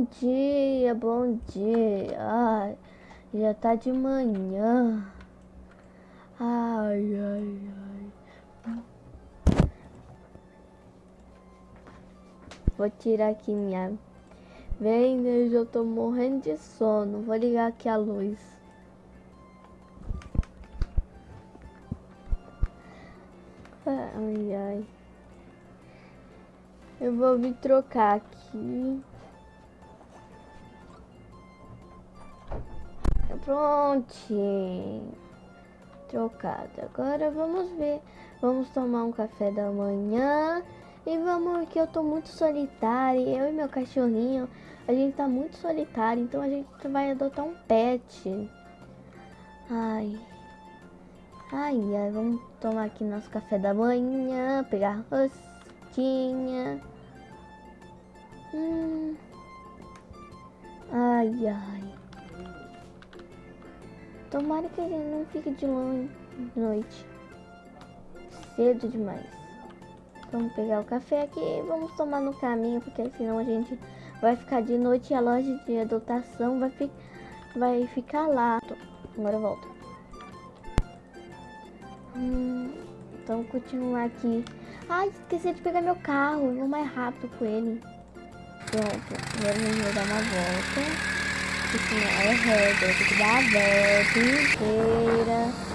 Bom dia, bom dia. Ai, já tá de manhã. Ai, ai, ai. Vou tirar aqui minha Vem, eu tô morrendo de sono. Vou ligar aqui a luz. Ai, ai. Eu vou vir trocar aqui. Prontinho. Trocado. Agora vamos ver. Vamos tomar um café da manhã. E vamos que eu tô muito solitária. Eu e meu cachorrinho, a gente tá muito solitário. Então a gente vai adotar um pet. Ai. Ai, ai. Vamos tomar aqui nosso café da manhã. Pegar rosquinha. Hum. Ai, ai. Tomara que ele não fique de noite. Cedo demais. Vamos pegar o café aqui e vamos tomar no caminho, porque senão a gente vai ficar de noite e a loja de adotação vai, fi vai ficar lá. Agora volto. Hum, então continuar aqui. Ai, esqueci de pegar meu carro. Vou mais rápido com ele. Pronto. Agora vou dar uma volta. Just gonna add a head, together, two, three,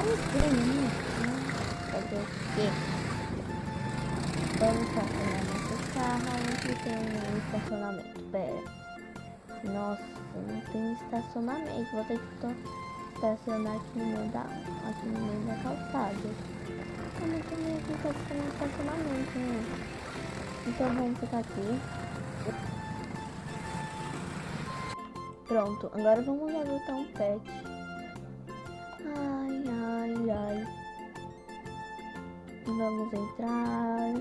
Porque não é regra, tem que dar a volta inteira. estacionamento. Vou ter que estacionar aqui no meio da, aqui no meio da calçada. Eu não tenho aqui estacionamento, né? Então vamos ficar aqui. Pronto, agora vamos adotar um pet. Vamos entrar.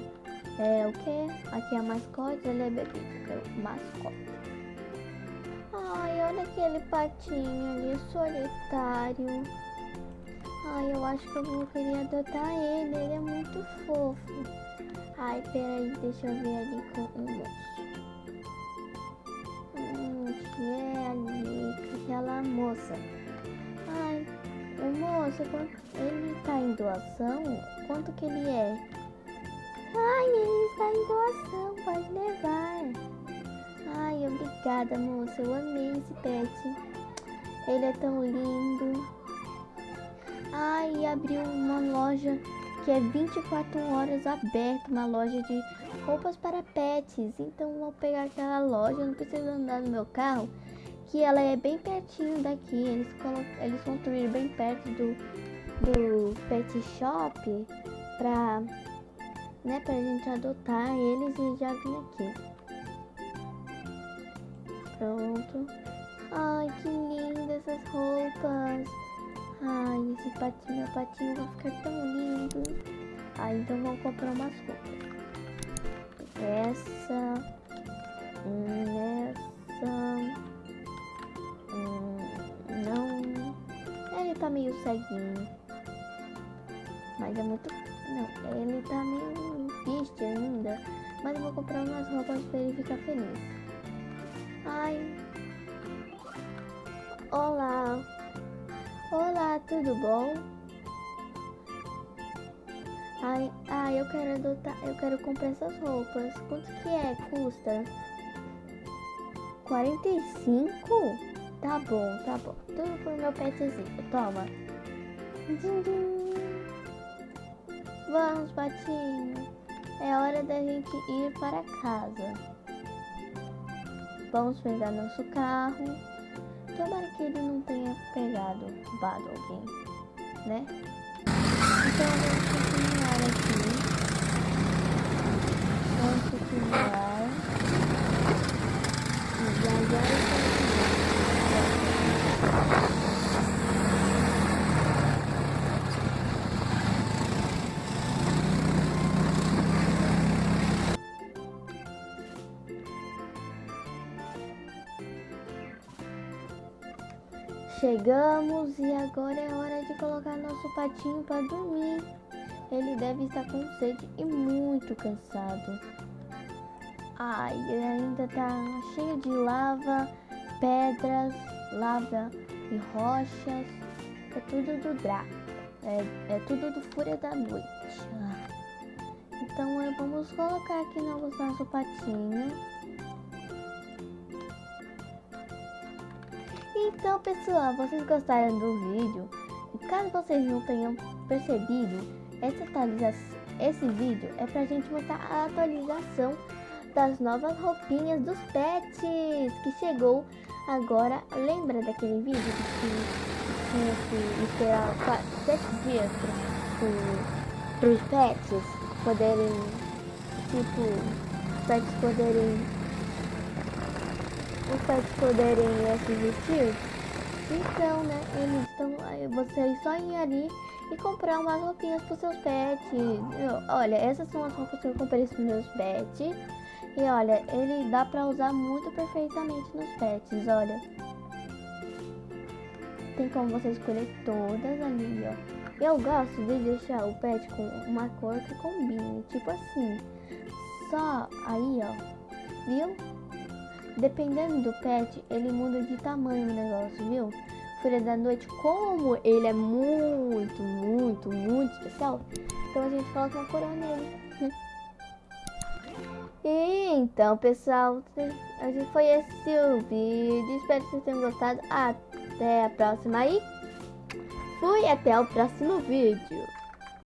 É o que? Aqui é mascote, ele é bebê. Mascote. Ai, olha aquele patinho ali, solitário. Ai, eu acho que eu querer adotar ele, ele é muito fofo. Ai, peraí, deixa eu ver ali com o moço. Hum, que é ali, aquela moça. O moço, ele tá em doação? Quanto que ele é? Ai, ele está em doação, pode levar. Ai, obrigada, moça. Eu amei esse pet. Ele é tão lindo. Ai, abriu uma loja que é 24 horas aberta, uma loja de roupas para pets. Então vou pegar aquela loja, não preciso andar no meu carro, que ela é bem pertinho daqui. Eles, eles construíram bem perto do, do pet shop pra, né, pra gente adotar eles e já vim aqui. Pronto. Ai, que lindas essas roupas. Ai, esse patinho, meu patinho vai ficar tão lindo. Ah, então vamos comprar umas roupas. Essa. Hum, ceguinho. Mas é muito... Não, ele tá meio triste ainda. Mas eu vou comprar umas roupas pra ele ficar feliz. Ai. Olá. Olá, tudo bom? Ai, ai, eu quero adotar, eu quero comprar essas roupas. Quanto que é? Custa? 45? Tá bom, tá bom. Tudo pro meu petzinho. Toma. Vamos, patinho. É hora da gente ir para casa. Vamos pegar nosso carro. Tomara que ele não tenha pegado, roubado alguém, né? Chegamos e agora é hora de colocar nosso patinho para dormir. Ele deve estar com sede e muito cansado. Ai, ainda tá cheio de lava, pedras, lava e rochas. É tudo do Draco. É, é tudo do Fúria da Noite. Então vamos colocar aqui no nosso patinho. Então pessoal, vocês gostaram do vídeo? Caso vocês não tenham percebido, essa atualização, esse vídeo é pra gente mostrar a atualização das novas roupinhas dos pets que chegou agora. Lembra daquele vídeo que tinha que esperar 7 dias para os pets poderem, tipo, os pets poderem, os pets poderem se vestir? Então, né, eles estão, vocês só ir ali e comprar umas roupinhas para seus pets. Eu, olha, essas são as roupas que eu comprei para meus pets. E olha, ele dá pra usar muito perfeitamente nos pets, olha. Tem como você escolher todas ali, ó. Eu gosto de deixar o pet com uma cor que combine, tipo assim. Só aí, ó. Viu? Dependendo do pet, ele muda de tamanho o negócio, viu? Folha da Noite, como ele é muito, muito, muito especial, então a gente coloca uma coroa nele. Então, pessoal, foi esse o vídeo. Espero que vocês tenham gostado. Até a próxima aí. Fui até o próximo vídeo.